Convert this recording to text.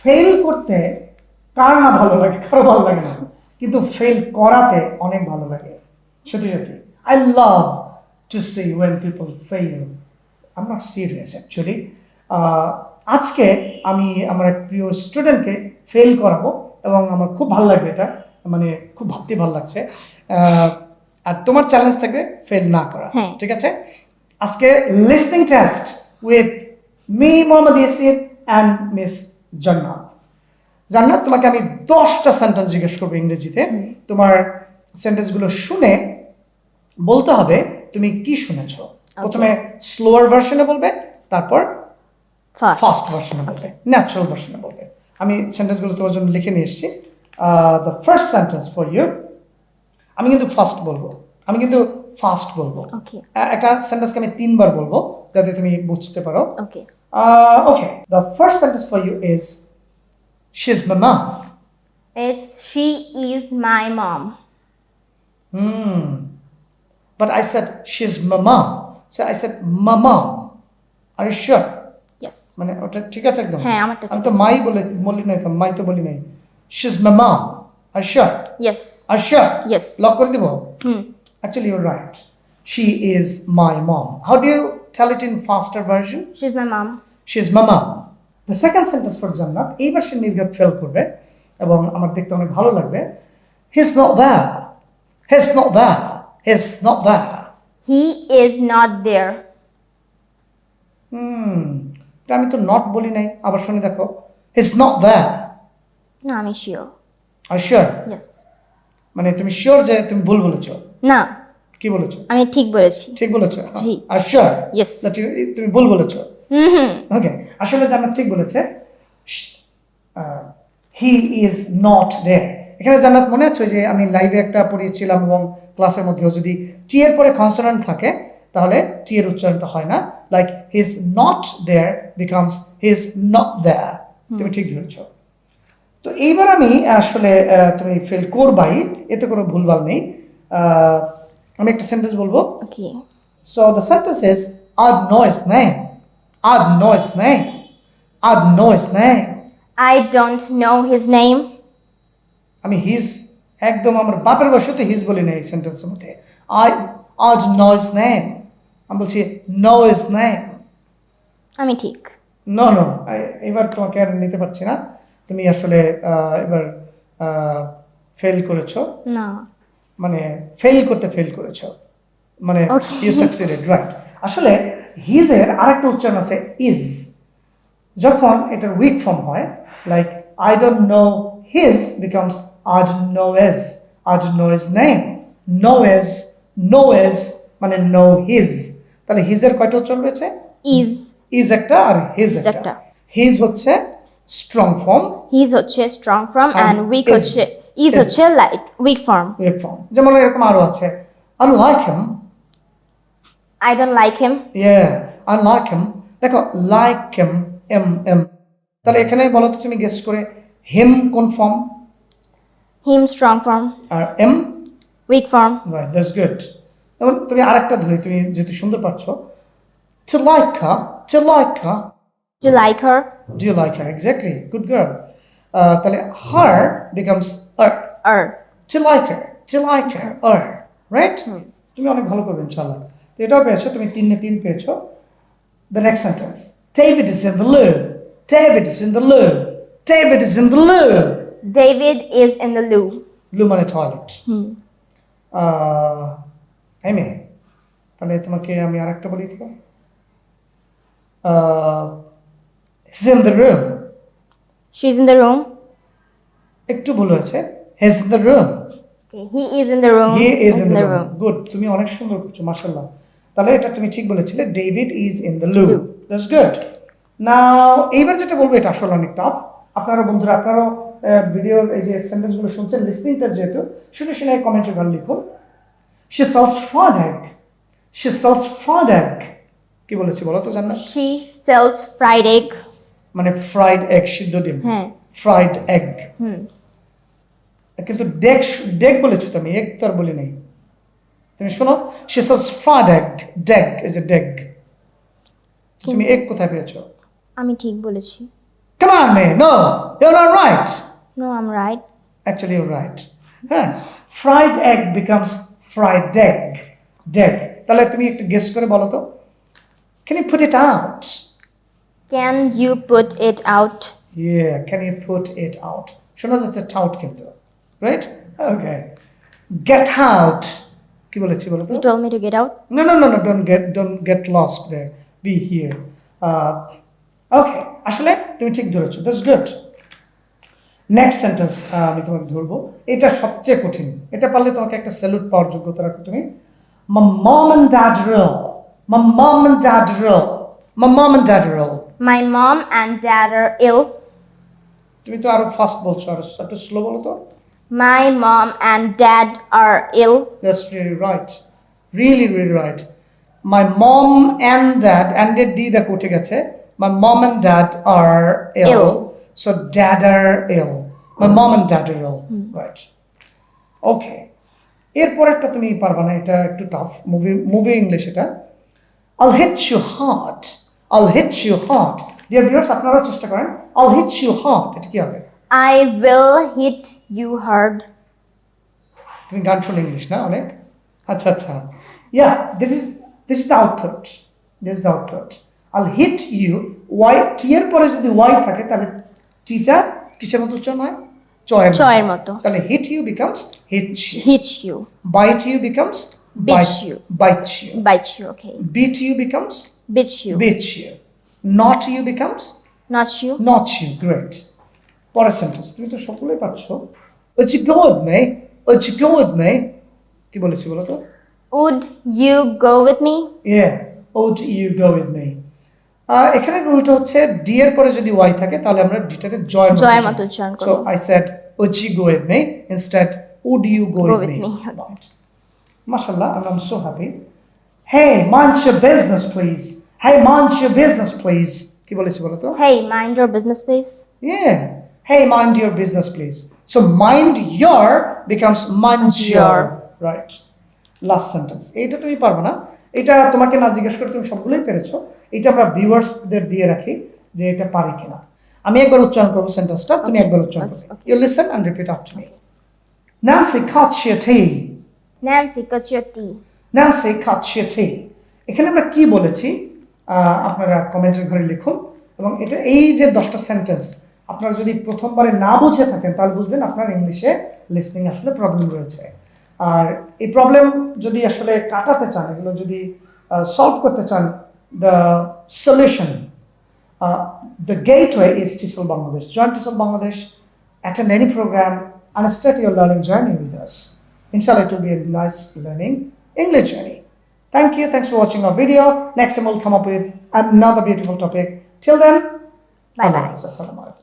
Fail করতে কার না ভালো লাগে? কারও ভালো লাগে না। কিন্তু ফেল করাতে অনেক ভালো লাগে। সত্যি সত্যি। I love to see when people fail am not serious actually আজকে আমি আমার এক প্রিয় স্টুডেন্টকে ফেল করাবো এবং আমার খুব ভালো লাগবে এটা। মানে খুব ভাবতে ভালো লাগছে। আর তোমার চ্যালেঞ্জ থাকবে ফেল না করা। হ্যাঁ। ঠিক আছে? আজকে listening test with me Mohammad Yasir and miss Jannat. Jannat তোমাকে আমি দশটা সেন্টেন্স জিজ্ঞেস করব ইংরেজিতে। তোমার সেন্টেন্সগুলো শুনে বলতে হবে তুমি কি শুনেছো। প্রথমে স্লোয়ার ভার্সনে বলবে তারপর ফাস্ট ভার্সনে বলবে ন্যাচারাল ভার্সনে বলবে। আমি সেন্টেন্সগুলো তোমার জন্য লিখে নিয়ে এসেছি। The first sentence for you আমি কিন্তু ফার্স্ট বলব। আমি কিন্তু ফাস্ট বলব। একটা সেন্টেন্সকে আমি তিনবার বলব যাতে তুমি বুঝতে পারো। ওকে Uh, okay, the first sentence for you is She's my mom. It's she is my mom Hmm. But I said she's my mom. So I said my mom. Are you sure? Yes মানে ওটা ঠিক আছে একদম হ্যাঁ, আমারটা আমি ঠিক তো আছে। মাই বলে বলি নাই তো মাই তো বলি নাই she's my mom. Are you sure? Yes Are you sure? Yes. Lock করে দিব হুম Actually, you're right. She is my mom. How do you tell it in faster version? She's my mom. The second sentence for জান্নাত এইবার সে নির্ঘাত fail করবে এবং আমার দেখতে অনেক ভালো লাগবে He's not there. He's not there. He's not there. He is not there hmm আমি তো নট বলি নাই আবার শুনে দেখো He's not there. না আমি শিওর you sure? ইয়েস মানে তুমি শিওর যে তুমি ভুল বলেছ না কি বলেছ? আমি ঠিক বলেছি। ঠিক বলেছ? জি। Are sure Yes. তুমি ভুল বলেছ। হুম ওকে আসলে জান্নাত ঠিক বলেছে হি ইজ নট দেয়ার এখানে জান্নাত মনে আছে যে আমি লাইভে একটা পড়িয়েছিলাম এবং ক্লাসের মধ্যেও যদি টি এর পরে কনসোনেন্ট থাকে তাহলে টি এর উচ্চারণটা হয় না। Like he is not there becomes he is not there তুমি ঠিক ধরেছ। তো এইবার আমি আসলে আহ, তুমি ফেল করবাই এতে কোনো ভুলভাল নেই। আহ, আমি একটা সেন্টেন্স বলব? Okay so the know his name. I'd know his name. I'd know his name. I don't know his name আমি হিজ একদম আমার বাপের বয়সে তো হিজ বলি না এই সেন্টেন্সের মধ্যে। আই আজ নো ইজ নেম আমি বলছি নো ইজ নেম আমি ঠিক। নো নো এবার তোমাকে আর নিতে পারছি না। তুমি আসলে এবার ফেল করেছ। না। মানে ফেল করতে ফেল করেছ। মানে. ইউ সাকসিডেড রাইট আসলে হিজের আরেকটা উচ্চারণ আছে ইজ যখন এটার উইক ফর্ম হয় like I don't know his becomes as know is as know is name know is know is মানে নো হিজ তাহলে হিজের কয়টা উচ্চারণ রয়েছে? ইজ ইজ একটা আর হিজ একটা। হিজ হচ্ছে স্ট্রং ফর্ম হিজ হচ্ছে strong form and weak weak is- is is- হচ্ছে light weak form weak form যেমন এরকম আরও আছে। Unlike him I don't like him Yeah, I like him. দেখো like him, M M. তাহলে এখানে বলো তো তুমি গেস করে হিম কোন form him strong form R em weak form right that's good এবং তুমি আরেকটা ধরি তুমি যেহেতু সুন্দর পারছ। To like her to like her. You like her do you like her? Exactly good girl. তাহলে her becomes er আর to like her to like her er right তুমি অনেক ভালো করবে ইনশাআল্লাহ তো এটাও পেয়েছ তুমি তিনে তিন পেয়েছ the next sentence David is in the loo David is in the loo David is in the loo David is in the loo loo মানে টয়লেট হুম এই মেয়ে তাহলে তোমাকে আমি আর একটা বলি দিব he's in the room. She is in the room একটু ভুল হয়েছে he's in the room. He is in the room good তুমি অনেক সুন্দর করছ মাশাআল্লাহ। তাহলে এটা তুমি ঠিক বলেছিলে David is in the loo Loo. That's good now এইবার যেটা বলব এটা আসলে অনেক টাফ আপনারা বন্ধুরা আপনারাও ভিডিওর এই যে সেন্টেন্সগুলো শুনছেন লিসনিংটা যেহেতু শুনে শুনে কমেন্টে ঘর লিখুন। She sells fried egg she sells fried egg কি বলেছি বলো তো জানো শি সেলস ফ্রাইড এগ মানে ফ্রাইড এগ সিদ্ধ ডিম হ্যাঁ ফ্রাইড এগ কিন্তু ডেক ডেক বলেছ তুমি এগ তো আর বলি নাই তুমি শোনো she sells fried egg deck is a deck তুমি এগ কোথায় পেয়েছ আমি ঠিক বলেছি Come on, man. No. you're not right. No, I'm right. Actually, you're right. হ্যাঁ fried egg becomes fried deg deg তাহলে তুমি একটু গেস করে বলো তো can you put it out Can you put it out? ইয়ে can you put it out? শোনা যাচ্ছে টাউট কিন্তু রাইট ওকে গেট আউট কি বলেছি বলো তো You told me to get out. No, no, no, no, don't get don't get lost there. Be here. Uh, okay, আসলে তুমি ঠিক ধরেছো দ্যাটস গুড নেক্সট সেন্টেন্স আমি তোমাকে ধরবো এটা সবচেয়ে কঠিন এটা পারলে তোমাকে একটা স্যালুট পাওয়ার যোগ্যতা রাখো তুমি My mom and dad rule. My mom and dad rule. My mom and dad rule. My mom and dad are ill. তুমি তো আরো ফাস্ট বলছো আরো একটু স্লো বলো তো My mom and dad are ill. That's really right. Really, really right. My mom and dad, and did D the কোটে গেছে. My mom and dad are ill. Ill. So dad are ill. My mom and dad are ill. Right. Okay. এরপরেরটা তুমি পারবা না এটা একটু tough movie movie English এটা I'll hit you hard. I'll hit you hard. Dear viewers আপনারাও চেষ্টা করেন I'll hit you hard. এটা কি হবে I will hit you hard. তুমি গান শোনো ইংলিশ না অনেক আচ্ছা আচ্ছা yeah this is this is the output this is the output I'll hit you Y T এর পরে যদি ওয়াই থাকে তাহলে টিটা কিসের মতো উচ্চারণ হয় চয়ের চয়ের মতো। তাহলে hit you becomes hit Hit you. Bite you becomes Bitch you. Bite you Bite you, okay. Beat you becomes Bitch you. Beat you not you becomes Not you. Not you great পরের sentence তুমি তো সকলেই পাচ্ছ ওই go with মে ওই go with মে কি বলেছি বলো তো Would you go with me? Yeah, would you go with me? আহ, এখানে রুলটা হচ্ছে ডি এর পরে যদি ওয়াই থাকে তাহলে আমরা ডিটাকে জয়ের জয়ের মতো উচ্চারণ করব। So I said would you go with me instead would you go, Go with, with me, me. Right. mashallah and i'm so happy hey mind your business please hey mind your business please কি বলেছি বলো তো Hey, mind your business, please. yeah hey mind your business please so mind your becomes mind your right last sentence এইটা তুমি পারবে না এটা তোমাকে না জিজ্ঞেস করে তুমি সবগুলোই পেরেছ এটা আমরা ভিউয়ার্সদের দিয়ে রাখি যে এটা পারি কিনা আমি একবার উচ্চারণ করব সেন্টেন্সটা তুমি. একবার উচ্চারণ করবে. You listen and repeat after me Nancy cut your tea Nancy, cut your tea. Your tea এখানে আমরা কি বলেছি আপনারা কমেন্টের ঘরে লিখুন। এবং এটা এই যে দশটা সেন্টেন্স আপনারা যদি প্রথমবারে না বুঝে থাকেন তাহলে বুঝবেন আপনার ইংলিশে লিসনিং আসলে প্রবলেম রয়েছে। আর এই প্রবলেম যদি আসলে কাটাতে চান এগুলো যদি সলভ করতে চান the solution the gateway is TESOL Bangladesh join TESOL Bangladesh attend any program and start your learning journey with us. Inshallah, it learning English journey. Thank you. Thanks for watching our video. Next time we'll come up with another beautiful topic. Till then, Bye-bye. Allah Hafiz. Assalamu alaikum.